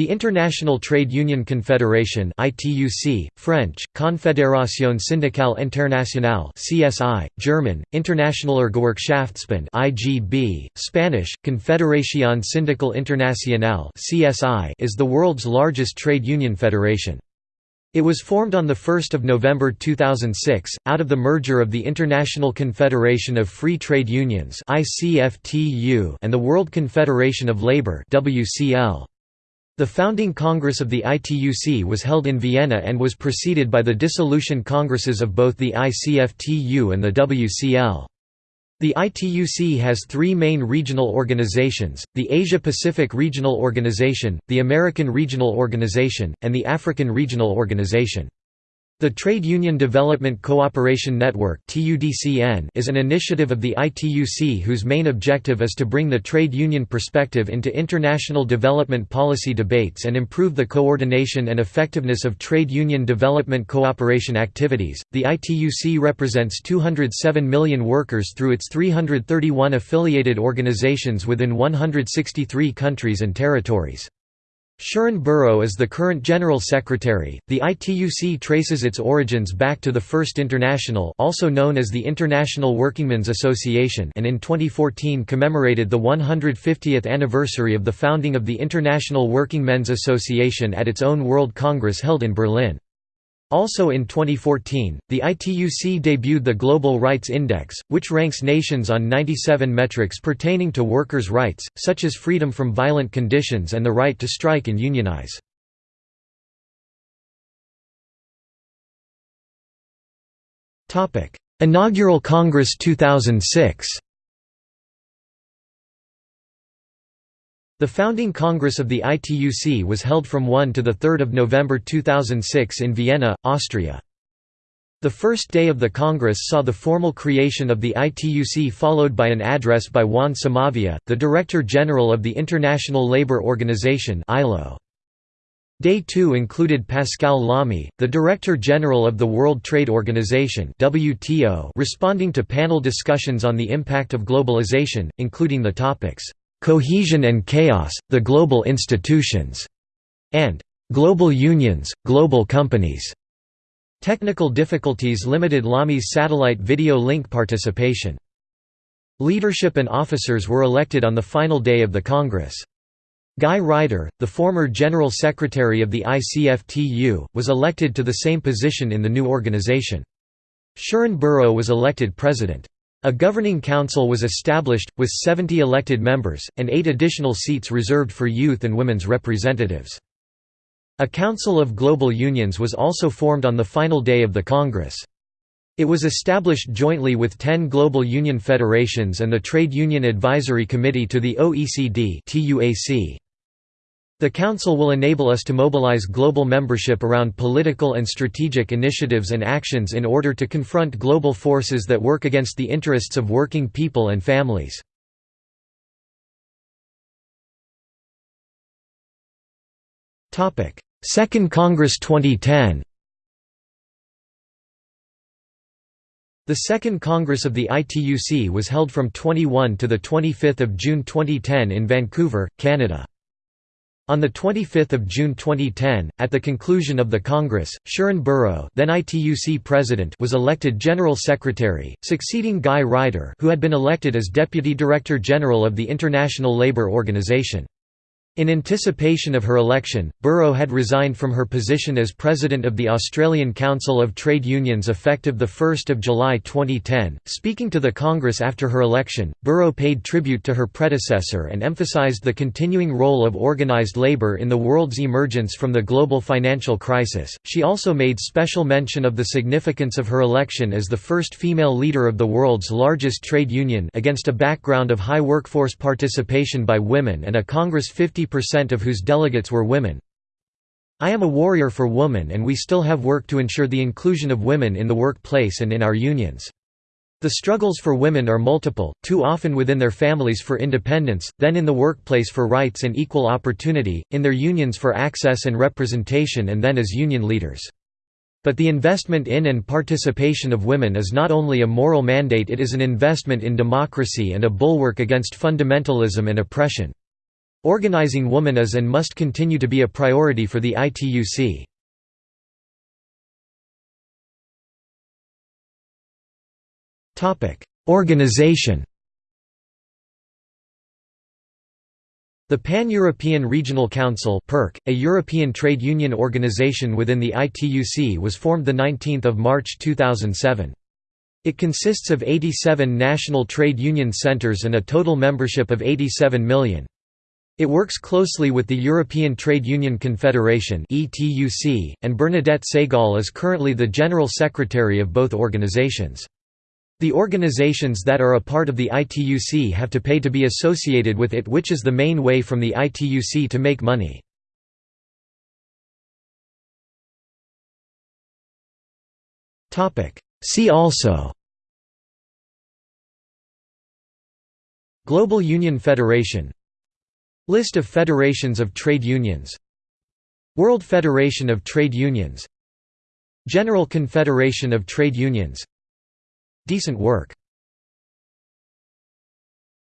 The International Trade Union Confederation ITUC, French, Confédération syndicale internationale CSI, German, Internationaler Gewerkschaftsbund IGB, Spanish, Confederación Sindical Internacional CSI is the world's largest trade union federation. It was formed on 1 November 2006, out of the merger of the International Confederation of Free Trade Unions and the World Confederation of Labour WCL. The founding congress of the ITUC was held in Vienna and was preceded by the dissolution congresses of both the ICFTU and the WCL. The ITUC has three main regional organizations, the Asia-Pacific Regional Organization, the American Regional Organization, and the African Regional Organization. The Trade Union Development Cooperation Network is an initiative of the ITUC whose main objective is to bring the trade union perspective into international development policy debates and improve the coordination and effectiveness of trade union development cooperation activities. The ITUC represents 207 million workers through its 331 affiliated organizations within 163 countries and territories. Sharan Burrow is the current General Secretary. The ITUC traces its origins back to the First International, also known as the International Workingmen's Association, and in 2014 commemorated the 150th anniversary of the founding of the International Workingmen's Association at its own World Congress held in Berlin. Also in 2014, the ITUC debuted the Global Rights Index, which ranks nations on 97 metrics pertaining to workers' rights, such as freedom from violent conditions and the right to strike and unionize. Inaugural Congress 2006 The founding Congress of the ITUC was held from 1 to 3 November 2006 in Vienna, Austria. The first day of the Congress saw the formal creation of the ITUC followed by an address by Juan Somavía, the Director General of the International Labour Organization ILO. Day 2 included Pascal Lamy, the Director General of the World Trade Organization WTO, responding to panel discussions on the impact of globalization, including the topics "'Cohesion and Chaos, the Global Institutions' and "'Global Unions, Global Companies' Technical difficulties limited Lamy's satellite video link participation. Leadership and officers were elected on the final day of the Congress. Guy Ryder, the former General Secretary of the ICFTU, was elected to the same position in the new organization. Sharan Burrow was elected president. A governing council was established, with 70 elected members, and eight additional seats reserved for youth and women's representatives. A Council of Global Unions was also formed on the final day of the Congress. It was established jointly with 10 global union federations and the Trade Union Advisory Committee to the OECD the Council will enable us to mobilize global membership around political and strategic initiatives and actions in order to confront global forces that work against the interests of working people and families. Second Congress 2010 The Second Congress of the ITUC was held from 21 to 25 June 2010 in Vancouver, Canada. On 25 June 2010, at the conclusion of the Congress, Sharan Burrow then ITUC President was elected General Secretary, succeeding Guy Ryder who had been elected as Deputy Director General of the International Labour Organization. In anticipation of her election, Burrow had resigned from her position as president of the Australian Council of Trade Unions effective 1 July 2010. Speaking to the Congress after her election, Burrow paid tribute to her predecessor and emphasised the continuing role of organised labour in the world's emergence from the global financial crisis. She also made special mention of the significance of her election as the first female leader of the world's largest trade union against a background of high workforce participation by women and a Congress 50 50% of whose delegates were women. I am a warrior for women and we still have work to ensure the inclusion of women in the workplace and in our unions. The struggles for women are multiple, too often within their families for independence, then in the workplace for rights and equal opportunity, in their unions for access and representation and then as union leaders. But the investment in and participation of women is not only a moral mandate it is an investment in democracy and a bulwark against fundamentalism and oppression. Organizing woman is and must continue to be a priority for the ITUC. Organization The Pan-European Regional Council a European trade union organization within the ITUC was formed 19 March 2007. It consists of 87 national trade union centers and a total membership of 87 million. It works closely with the European Trade Union Confederation and Bernadette Ségol is currently the General Secretary of both organizations. The organizations that are a part of the ITUC have to pay to be associated with it which is the main way from the ITUC to make money. See also Global Union Federation List of federations of trade unions. World Federation of Trade Unions. General Confederation of Trade Unions. Decent work